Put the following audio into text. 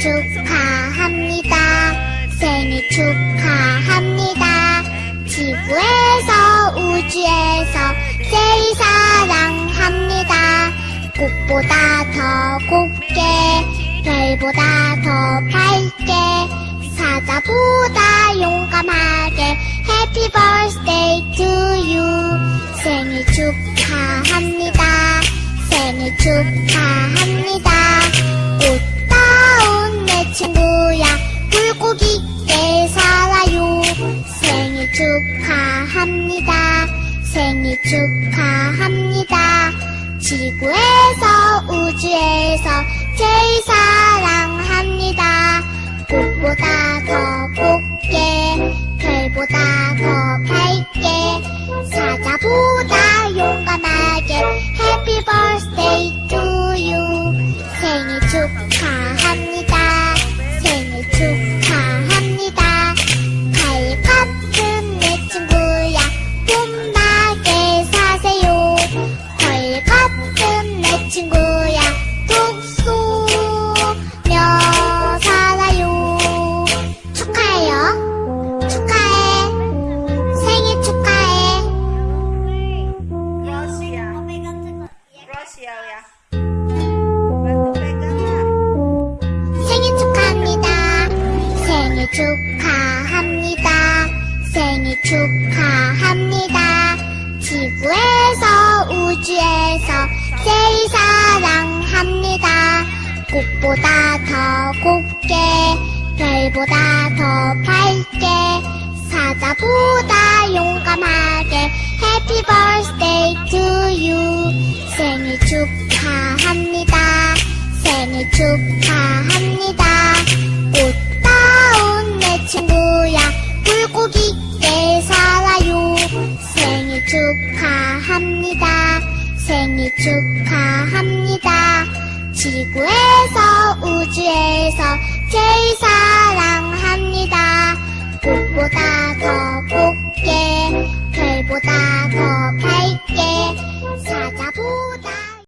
축하합니다. 생일 축하합니다. 지구에서 우주에서 제일 사랑합니다. 꽃보다 더 곱게 별보다 더 밝게 사자보다 용감하게 Happy birthday to you 생일 축하합니다 생일 축하합니다 축하합니다. 생일 축하합니다. 지구에서 우주에서 제일 사랑합니다. 꽃보다 빼잖아. 생일 축하합니다. 생일 축하합니다. 생일 축하합니다. 지구에서 우주에서 제일 사랑합니다. 꽃보다 더 곱게 별보다 더 밝게 사자보다 용감하게 to you 생일 축하합니다. 생일 축하합니다. 꽃다운 내 친구야 물고기 있게 살아요 생일 축하합니다. 생일 축하합니다. 지구에서 우주에서 제일 사랑합니다.